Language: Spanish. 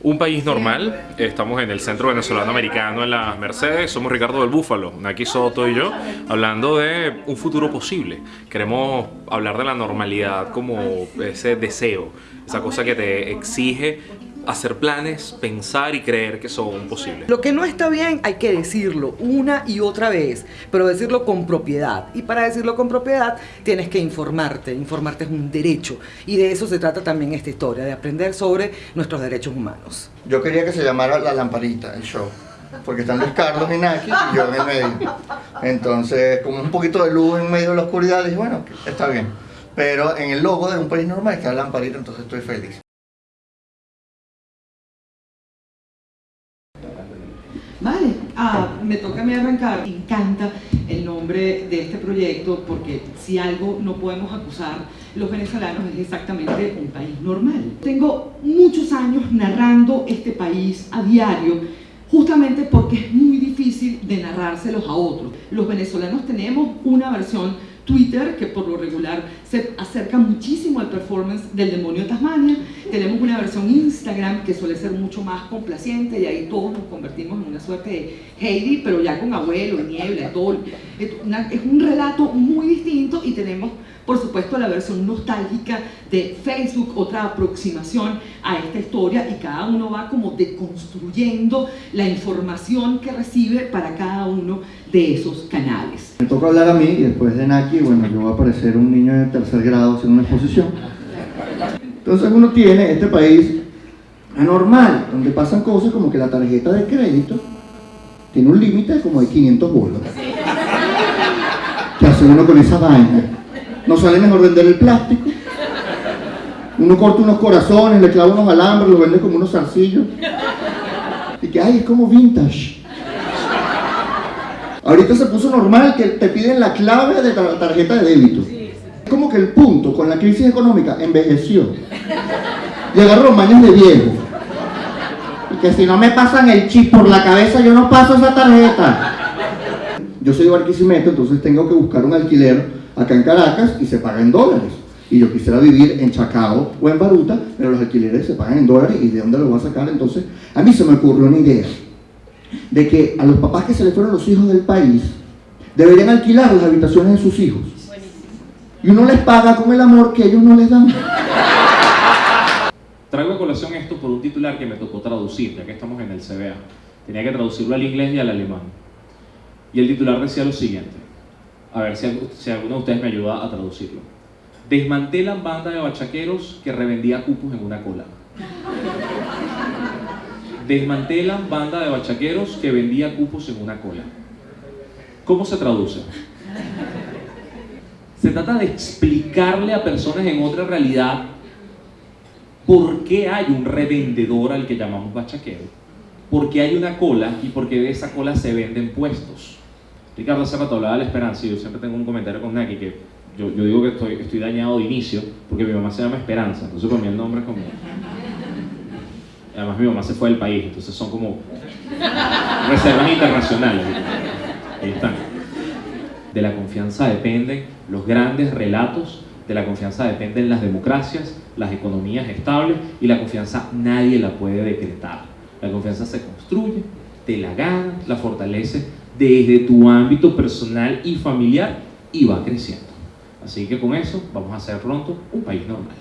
Un país normal, estamos en el Centro Venezolano Americano en las Mercedes, somos Ricardo del Búfalo, Naki Soto y yo, hablando de un futuro posible. Queremos hablar de la normalidad como ese deseo, esa cosa que te exige hacer planes, pensar y creer que son posibles. Lo que no está bien hay que decirlo una y otra vez, pero decirlo con propiedad. Y para decirlo con propiedad tienes que informarte. Informarte es un derecho. Y de eso se trata también esta historia, de aprender sobre nuestros derechos humanos. Yo quería que se llamara La Lamparita, el show. Porque están Luis Carlos y Naki y yo en el medio. Entonces, como un poquito de luz en medio de la oscuridad, dije, bueno, está bien. Pero en el logo de un país normal está la lamparita, entonces estoy feliz. Vale, ah, me toca a mí arrancar. Me encanta el nombre de este proyecto porque si algo no podemos acusar los venezolanos es exactamente un país normal. Tengo muchos años narrando este país a diario justamente porque es muy difícil de narrárselos a otros. Los venezolanos tenemos una versión Twitter, que por lo regular se acerca muchísimo al performance del demonio de Tasmania. Tenemos una versión Instagram que suele ser mucho más complaciente y ahí todos nos convertimos en una suerte de Heidi, pero ya con abuelo, niebla, todo. Es un relato muy distinto y tenemos por supuesto la versión nostálgica de Facebook, otra aproximación a esta historia y cada uno va como deconstruyendo la información que recibe para cada uno de esos canales. Me toca hablar a mí y después de Naki, bueno, yo voy a parecer un niño de tercer grado haciendo una exposición. Entonces uno tiene este país anormal, donde pasan cosas como que la tarjeta de crédito tiene un límite como de 500 bolos. ¿Qué hace uno con esa vaina? ¿No sale mejor vender el plástico? Uno corta unos corazones, le clava unos alambres, lo vende como unos zarcillos. Y que, ay, es como vintage. Ahorita se puso normal que te piden la clave de la tarjeta de débito. Es como que el punto con la crisis económica envejeció. Y agarró mañas de viejo. Y que si no me pasan el chip por la cabeza, yo no paso esa tarjeta. Yo soy de Barquisimeto, entonces tengo que buscar un alquiler acá en Caracas y se paga en dólares. Y yo quisiera vivir en Chacao o en Baruta, pero los alquileres se pagan en dólares y de dónde lo voy a sacar. Entonces, a mí se me ocurrió una idea de que a los papás que se les fueron los hijos del país deberían alquilar las habitaciones de sus hijos. Y uno les paga con el amor que ellos no les dan. Traigo a colación esto por un titular que me tocó traducir, ya que estamos en el CBA. Tenía que traducirlo al inglés y al alemán. Y el titular decía lo siguiente a ver si, alguno de ustedes me ayuda a traducirlo. Desmantelan banda de bachaqueros que revendía cupos en una cola. Desmantelan banda de bachaqueros que vendía cupos en una cola. ¿Cómo se traduce? Se trata de explicarle a personas en otra realidad por qué hay un revendedor al que llamamos bachaquero, por qué hay una cola y por qué de esa cola se venden puestos. Ricardo hace rato hablaba de la esperanza y yo siempre tengo un comentario con Naki que yo, yo digo que estoy, estoy dañado de inicio porque mi mamá se llama Esperanza, entonces para mí el nombre es como... Además mi mamá se fue del país, entonces son como reservas internacionales. Ahí están. De la confianza dependen los grandes relatos, de la confianza dependen las democracias, las economías estables y la confianza nadie la puede decretar. La confianza se construye, te la gana, la fortalece desde tu ámbito personal y familiar y va creciendo. Así que con eso vamos a hacer pronto un país normal.